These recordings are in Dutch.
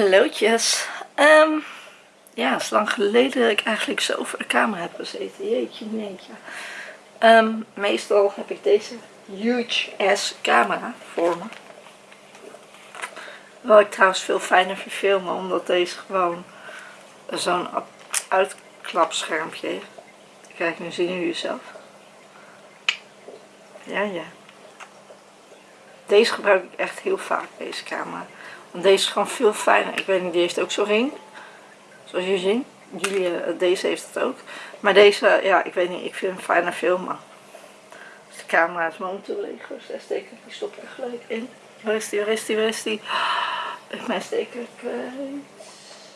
Hallootjes. Ehm, ja, het is lang geleden dat ik eigenlijk zo voor de camera heb gezeten. Jeetje, neetje. Ehm, meestal heb ik deze huge ass camera voor me. Wat ik trouwens veel fijner vind filmen, omdat deze gewoon zo'n uitklapschermpje heeft. Kijk, nu zien jullie zelf. Ja, ja. Deze gebruik ik echt heel vaak, deze camera. Want deze is gewoon veel fijner. Ik weet niet, die heeft ook zo'n ring. Zoals jullie zien. Jullie, eh, deze heeft het ook. Maar deze, ja, ik weet niet, ik vind hem fijner filmen. Dus de camera is momenteel leeg. Dus daar steek ik, die stop ik er gelijk in. Waar is die, waar is die, waar is die? Ik mijn steker.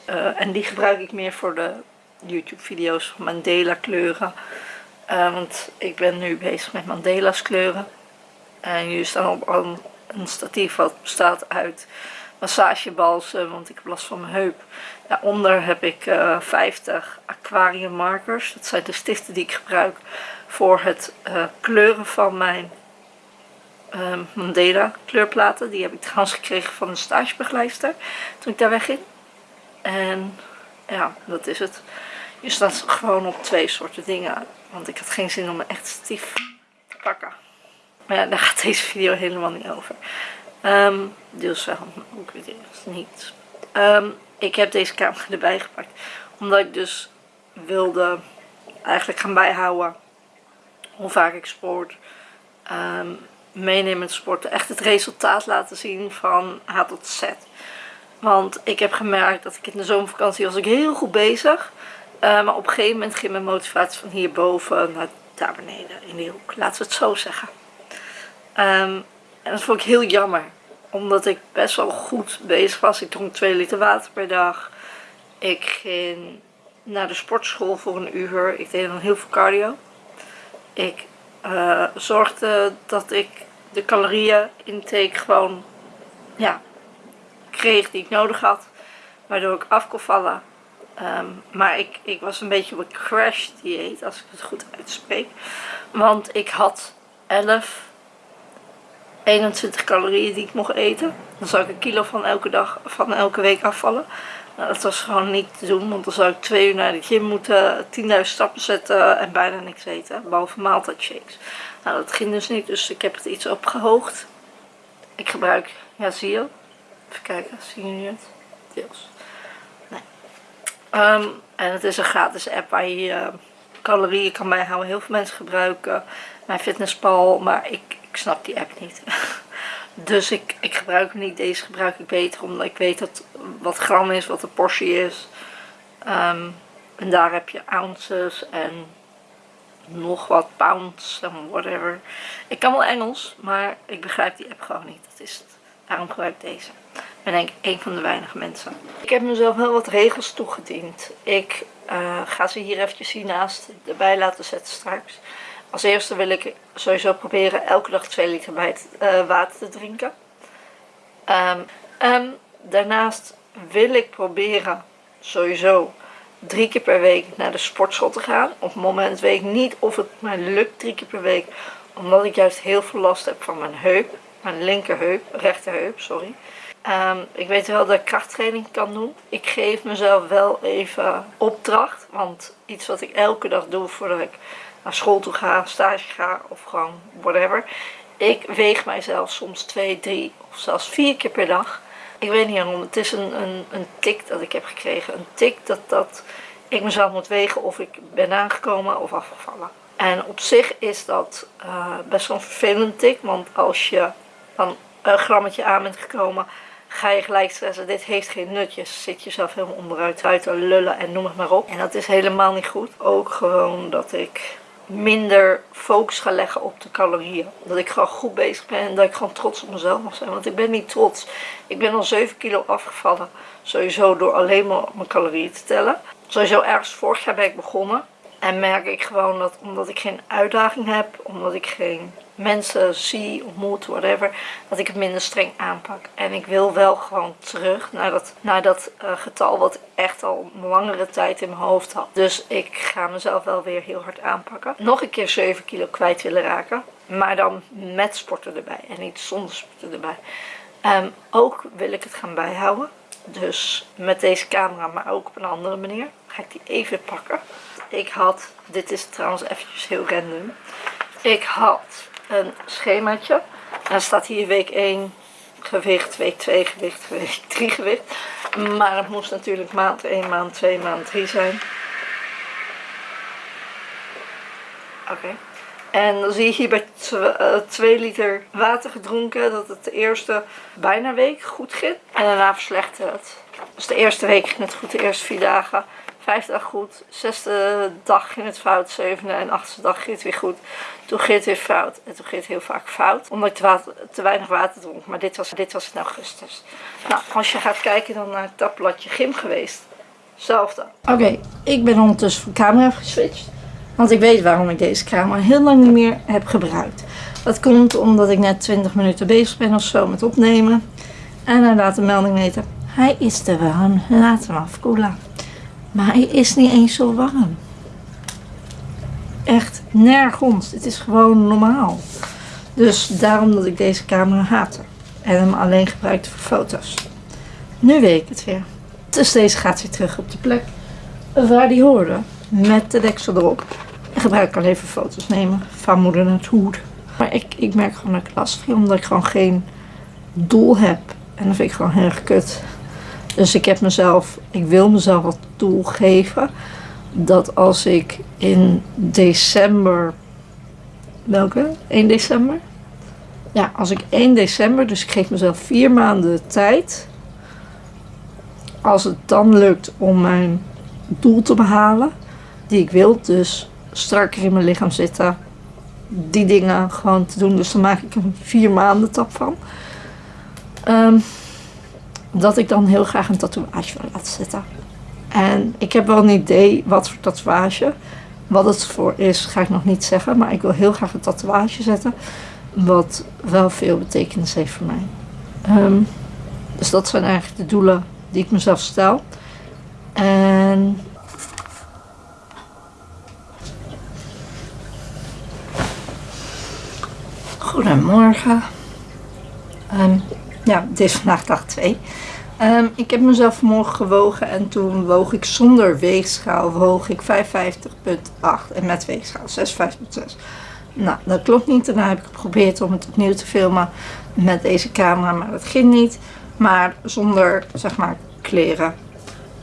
Uh, en die gebruik ik meer voor de YouTube video's van Mandela kleuren. Uh, want ik ben nu bezig met Mandela's kleuren. En jullie staan op een, statief wat bestaat uit massagebalsen, want ik heb last van mijn heup. Daaronder heb ik uh, 50 aquarium markers. Dat zijn de stiften die ik gebruik voor het uh, kleuren van mijn uh, Mandela kleurplaten. Die heb ik trouwens gekregen van een stagebegeleidster toen ik daar wegging. En ja, dat is het. Je staat gewoon op twee soorten dingen. Want ik had geen zin om een echt stief te pakken. Maar ja, daar gaat deze video helemaal niet over. Um, deels wel, ook weer niet. Um, ik heb deze camera erbij gepakt. Omdat ik dus wilde eigenlijk gaan bijhouden hoe vaak ik sport. Um, meenemen met sporten. Echt het resultaat laten zien van A tot Z. Want ik heb gemerkt dat ik in de zomervakantie was ik heel goed bezig. Uh, maar op een gegeven moment ging mijn motivatie van hierboven naar daar beneden in die hoek. Laten we het zo zeggen. Um, en dat vond ik heel jammer. Omdat ik best wel goed bezig was. Ik dronk 2 liter water per dag. Ik ging naar de sportschool voor een uur. Ik deed dan heel veel cardio. Ik uh, zorgde dat ik de calorieën intake gewoon ja, kreeg die ik nodig had. Waardoor ik af kon vallen. Um, maar ik, ik was een beetje op een crash dieet, als ik het goed uitspreek. Want ik had 11 21 calorieën die ik mocht eten. Dan zou ik een kilo van elke dag, van elke week afvallen. Nou, dat was gewoon niet te doen, want dan zou ik twee uur naar de gym moeten, 10.000 stappen zetten en bijna niks eten. Behalve maaltijdshakes. Nou, dat ging dus niet, dus ik heb het iets opgehoogd. Ik gebruik, ja zie je, even kijken, zien jullie het? Deels. Nee. Um, en het is een gratis app waar je uh, calorieën kan bijhouden. Heel veel mensen gebruiken mijn fitnesspal, maar ik, ik snap die app niet. dus ik, ik gebruik hem niet. Deze gebruik ik beter omdat ik weet wat gram is, wat de portie is. Um, en daar heb je ounces en nog wat pounds en whatever. Ik kan wel Engels, maar ik begrijp die app gewoon niet. Dat is het. Daarom gebruik ik deze. Ik ben denk ik een van de weinige mensen. Ik heb mezelf wel wat regels toegediend. Ik uh, ga ze hier eventjes hiernaast erbij laten zetten straks. Als eerste wil ik sowieso proberen elke dag 2 liter uh, water te drinken. Um, en daarnaast wil ik proberen sowieso drie keer per week naar de sportschool te gaan. Op het moment weet ik niet of het mij lukt drie keer per week. Omdat ik juist heel veel last heb van mijn heup. Mijn linkerheup, rechterheup, sorry. Um, ik weet wel dat ik krachttraining kan doen. Ik geef mezelf wel even opdracht. Want iets wat ik elke dag doe voordat ik naar school toe ga, stage ga of gewoon whatever. Ik weeg mijzelf soms twee, drie of zelfs vier keer per dag. Ik weet niet waarom. Het is een, een, een tik dat ik heb gekregen. Een tik dat, dat ik mezelf moet wegen of ik ben aangekomen of afgevallen. En op zich is dat uh, best wel een vervelend tik. Want als je dan een grammetje aan bent gekomen, ga je gelijk stressen. Dit heeft geen nut. Je zit jezelf helemaal onderuit uit te lullen en noem het maar op. En dat is helemaal niet goed. Ook gewoon dat ik minder focus ga leggen op de calorieën. Dat ik gewoon goed bezig ben en dat ik gewoon trots op mezelf mag zijn. Want ik ben niet trots. Ik ben al 7 kilo afgevallen. Sowieso door alleen maar mijn calorieën te tellen. Sowieso ergens vorig jaar ben ik begonnen. En merk ik gewoon dat omdat ik geen uitdaging heb, omdat ik geen mensen zie, ontmoet, whatever, dat ik het minder streng aanpak. En ik wil wel gewoon terug naar dat, naar dat uh, getal wat ik echt al een langere tijd in mijn hoofd had. Dus ik ga mezelf wel weer heel hard aanpakken. Nog een keer 7 kilo kwijt willen raken. Maar dan met sporten erbij en niet zonder sporten erbij. Um, ook wil ik het gaan bijhouden. Dus met deze camera, maar ook op een andere manier. Ga ik die even pakken. Ik had, dit is trouwens eventjes heel random. Ik had een schemaatje. En dan staat hier week 1 gewicht, week 2 gewicht, week 3 gewicht. Maar het moest natuurlijk maand 1, maand 2, maand 3 zijn. Oké. En dan zie je hier bij 2 liter water gedronken dat het de eerste bijna week goed ging. En daarna verslechterde het. Dus de eerste week ging het goed, de eerste vier dagen. Vijfde dag goed, zesde dag ging het fout, zevende en achtste dag ging het weer goed. Toen ging het weer fout en toen ging het heel vaak fout. Omdat ik te, weinig water dronk, maar dit was, dit was in augustus. Nou, als je gaat kijken dan naar het tabbladje gym geweest. Hetzelfde. Oké, ik ben ondertussen van camera geswitcht. Want ik weet waarom ik deze camera heel lang niet meer heb gebruikt. Dat komt omdat ik net 20 minuten bezig ben of zo met opnemen. En hij laat de melding weten. Hij is te warm, laat hem afkoelen. Maar hij is niet eens zo warm. Echt nergens. Het is gewoon normaal. Dus daarom dat ik deze camera haatte. En hem alleen gebruikte voor foto's. Nu weet ik het weer. Dus deze gaat weer terug op de plek waar die hoorde. Met de deksel erop. Gebruik ik alleen voor foto's nemen van moeder naartoe. Maar ik, ik merk gewoon dat ik last vind. Omdat ik gewoon geen doel heb. En dat vind ik gewoon heel erg kut. Dus ik heb mezelf, ik wil mezelf wat doel geven. Dat als ik in december, welke? 1 december? Ja, als ik 1 december, dus ik geef mezelf vier maanden tijd. Als het dan lukt om mijn doel te behalen, die ik wil, dus strakker in mijn lichaam zitten, die dingen gewoon te doen. Dus dan maak ik een vier maanden tap van. Um, dat ik dan heel graag een tatoeage wil laten zetten. En ik heb wel een idee wat voor tatoeage. Wat het voor is, ga ik nog niet zeggen. Maar ik wil heel graag een tatoeage zetten. Wat wel veel betekenis heeft voor mij. Ehm, dus dat zijn eigenlijk de doelen die ik mezelf stel. En Goedemorgen. Um, ja, het is vandaag dag 2. Um, ik heb mezelf vanmorgen gewogen en toen woog ik zonder weegschaal woog ik 55,8 en met weegschaal 56,6. Nou, dat klopt niet. Daarna heb ik geprobeerd om het opnieuw te filmen met deze camera, maar dat ging niet. Maar zonder, zeg maar, kleren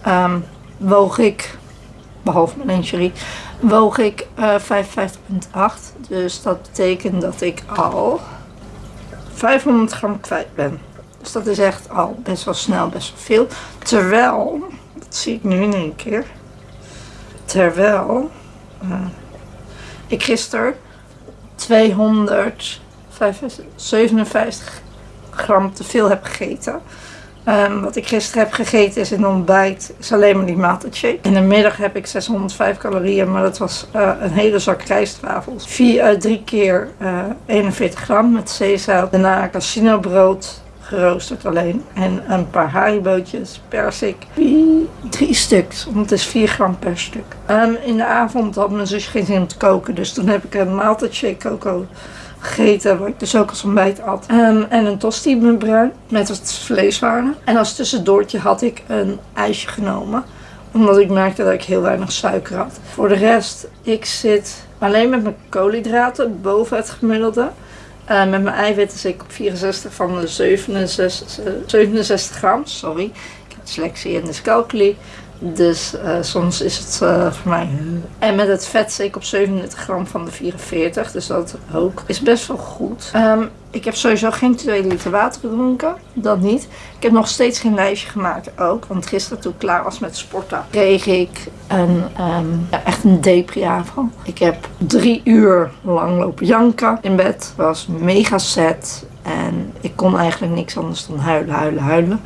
um, woog ik, behalve mijn lingerie, woog ik uh, eh, 55,8. Dus dat betekent dat ik al 500 gram kwijt ben. Dus dat is echt al best wel snel, best wel veel. Terwijl, dat zie ik nu in één keer. Terwijl uh, ik gisteren 257 gram te veel heb gegeten. Um, wat ik gisteren heb gegeten is in ontbijt, is alleen maar die maaltijdshake. In de middag heb ik 605 calorieën, maar dat was uh, een hele zak rijstwafels. Vier, uh, drie keer uh, 41 gram met zeezout. Daarna casino brood, geroosterd alleen. En een paar haribootjes, persik, drie stuks, want het is 4 gram per stuk. Um, in de avond had mijn zus geen zin om te koken, dus toen heb ik een maaltijdshake coco gegeten, wat ik dus ook als ontbijt had. Um, en een tosti met bruin, met wat vleeswaren. En als tussendoortje had ik een ijsje genomen, omdat ik merkte dat ik heel weinig suiker had. Voor de rest, ik zit alleen met mijn koolhydraten boven het gemiddelde. Uh, met mijn eiwitten zit ik op 64 van de 67, 67 gram. Sorry, ik heb dyslexie en dyscalculie. Dus uh, soms is het uh, voor mij. En met het vet zit ik op 37 gram van de 44. Dus dat ook is best wel goed. Um, ik heb sowieso geen 2 liter water gedronken. Dat niet. Ik heb nog steeds geen lijstje gemaakt ook. Want gisteren toen ik klaar was met sporten kreeg ik een, um, ja, echt een depri-avond. Ik heb drie uur lang lopen janken in bed. was mega set. En ik kon eigenlijk niks anders dan huilen, huilen, huilen.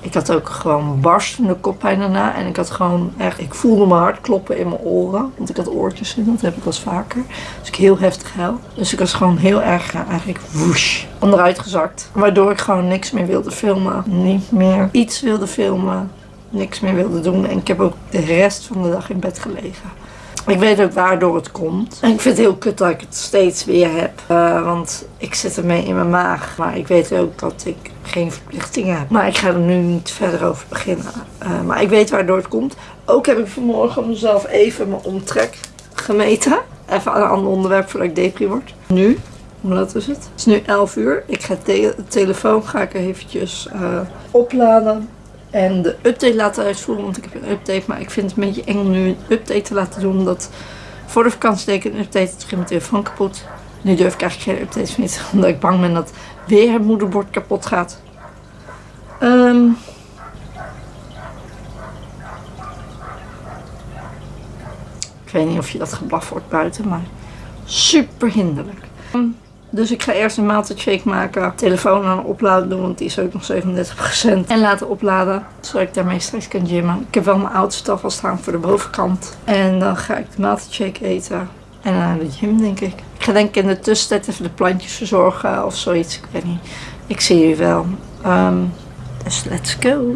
Ik had ook gewoon barstende koppijn daarna. En ik had gewoon echt, ik voelde mijn hart kloppen in mijn oren. Want ik had oortjes in, dat heb ik wel eens vaker. Dus ik heel heftig huil. Dus ik was gewoon heel erg eigenlijk woesh onderuit gezakt. Waardoor ik gewoon niks meer wilde filmen. Niet meer iets wilde filmen. Niks meer wilde doen. En ik heb ook de rest van de dag in bed gelegen. Ik weet ook waardoor het komt. En ik vind het heel kut dat ik het steeds weer heb. Uh, want ik zit ermee in mijn maag. Maar ik weet ook dat ik geen verplichtingen heb. Maar ik ga er nu niet verder over beginnen. Uh, maar ik weet waardoor het komt. Ook heb ik vanmorgen mezelf even mijn omtrek gemeten. Even aan een ander onderwerp voordat ik depri word. Nu, hoe laat is het? Het is nu 11 uur. Ik ga de telefoon ga ik eventjes uh, opladen. En de update laten uitvoeren, want ik heb een update. Maar ik vind het een beetje eng om nu een update te laten doen. Omdat voor de vakantie deed ik een update. Toen ging mijn telefoon kapot. Nu durf ik eigenlijk geen updates meer te Omdat ik bang ben dat weer het moederbord kapot gaat. Um, ik weet niet of je dat geblaf wordt buiten, maar super hinderlijk. Dus ik ga eerst een maaltijdshake maken. Telefoon aan opladen doen, want die is ook nog 37%. En laten opladen, zodat ik daarmee straks kan gymmen. Ik heb wel mijn oudste al staan voor de bovenkant. En dan ga ik de maaltijdshake eten. En naar de gym, denk ik. Ik ga denk ik in de tussentijd even de plantjes verzorgen of zoiets. Ik weet niet. Ik zie jullie wel. Um, dus let's go.